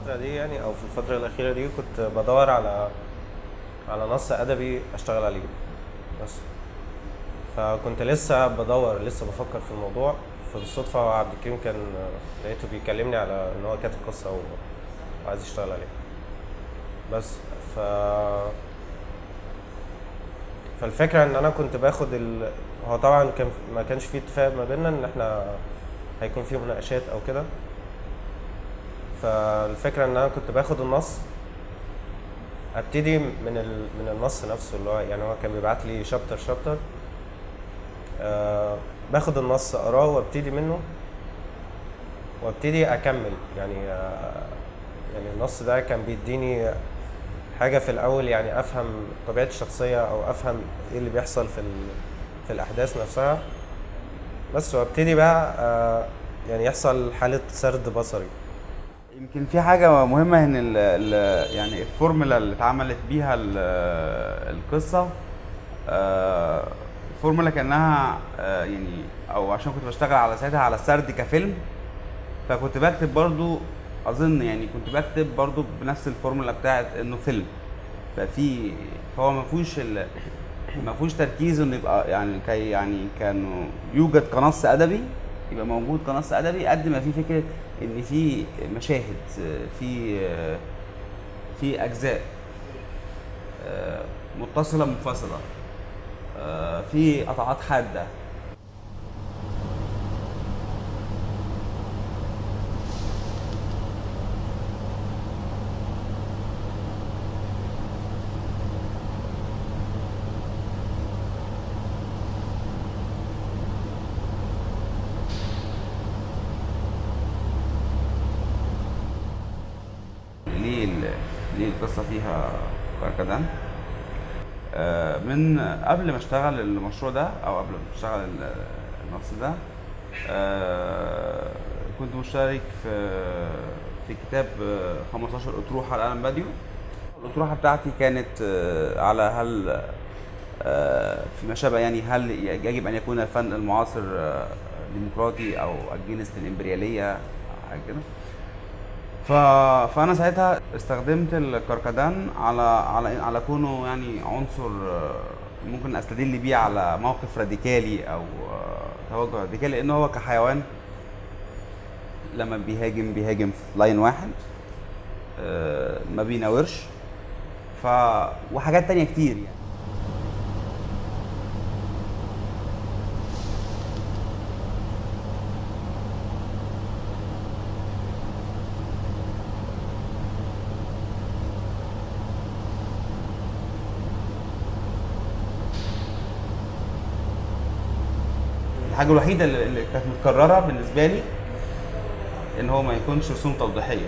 الفترة دي يعني أو في الفترة الأخيرة دي كنت بدور على على نص أدبي أشتغل عليه بس. فكنت لسه بدور لسه بفكر في الموضوع. فبالصدفة عبد الكريم كان لقيته بيكلمني على إن هو كاتب قصة و- وعايز يشتغل عليها بس ف فالفكرة إن أنا كنت باخد ال... هو طبعا كان ما كانش في اتفاق ما بيننا إن إحنا هيكون في مناقشات أو كده. فالفكرة إن أنا كنت باخد النص أبتدي من. من النص نفسه اللي هو يعني هو كان بيبعت لي شابتر شابتر آه باخد النص أقراه وأبتدي منه وأبتدي أكمل يعني آه يعني النص ده كان بيديني حاجة في الأول يعني أفهم طبيعة الشخصية أو أفهم إيه اللي بيحصل في. في الأحداث نفسها بس وأبتدي بقى آه يعني يحصل حالة سرد بصري يمكن في حاجة مهمة إن ال ال يعني الفورمولا اللي اتعملت بيها ال- القصة آه، فورمولا كأنها آه، يعني أو عشان كنت بشتغل على ساعتها على السرد كفيلم فكنت بكتب برضو أظن يعني كنت بكتب برضو بنفس الفورمولا بتاعت إنه فيلم. ففي فهو ما فيهوش ما فيهوش تركيز إنه يبقى يعني كي يعني كانوا يوجد كنص أدبي يبقى موجود كنص أدبي قد ما في فكرة إن في مشاهد في في أجزاء آه، متصلة منفصلة آه، في قطعات حادة ليه ال- ليه القصة فيها كركدان آه، من قبل ما اشتغل المشروع ده أو قبل ما اشتغل ال- النص ده آه، كنت مشترك في في كتاب آه، 15 أطروحة لالم باديو. الأطروحة بتاعتي كانت آه، على هل آه، فيما شابه يعني هل يجب أن يكون الفن المعاصر آه، ديمقراطي أو against الإمبريالية حاجة كده. ف... فأنا ساعتها استخدمت الكركدان على على على كونه يعني عنصر ممكن أستدل بيه على موقف راديكالي أو توجه راديكالي لأن هو كحيوان لما بيهاجم بيهاجم في line واحد آه، ما بيناورش ف وحاجات تانية كتير يعني. الحاجة الوحيدة اللي كانت متكررة بالنسبة لي إن هو ما يكونش رسوم توضيحية.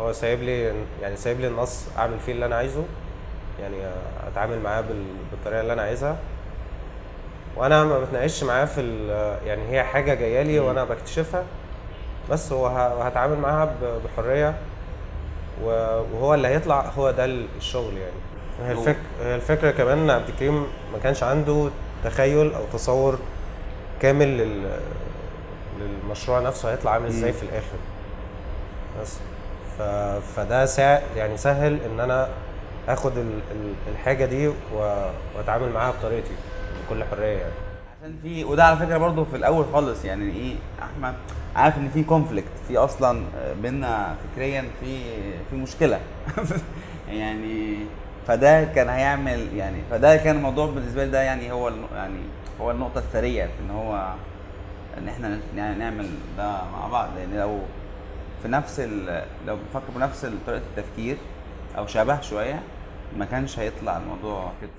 هو سايب لي يعني سايب لي النص أعمل فيه اللي أنا عايزه يعني أتعامل معاه بال- بالطريقة اللي أنا عايزها. وأنا ما بتناقش معاه في يعني هي حاجة جاية لي وأنا بكتشفها بس هو هتعامل معاها بحرية. وهو اللي هيطلع هو ده الشغل يعني. هي الفكرة كمان ان عبد الكريم ما كانش عنده تخيل أو تصور كامل لل... للمشروع نفسه هيطلع عامل إزاي. في الآخر. بس. ف... فده سا... يعني سهل ان أنا اخد ال... ال- الحاجة دي و... واتعامل معاها بطريقتي بكل حرية يعني. عشان في وده على فكرة برضو في الأول خالص يعني إيه أحمد عارف إن في conflict في أصلا بينا فكريا في في مشكلة. يعني فده كان هيعمل يعني فده كان الموضوع بالنسبة لي ده يعني هو يعني هو النقطة الثرية في إن هو إن إحنا يعني نعمل ده مع بعض لأن لو في نفس. لو بنفكر بنفس طريقة التفكير أو شبه شوية ما كانش هيطلع الموضوع كده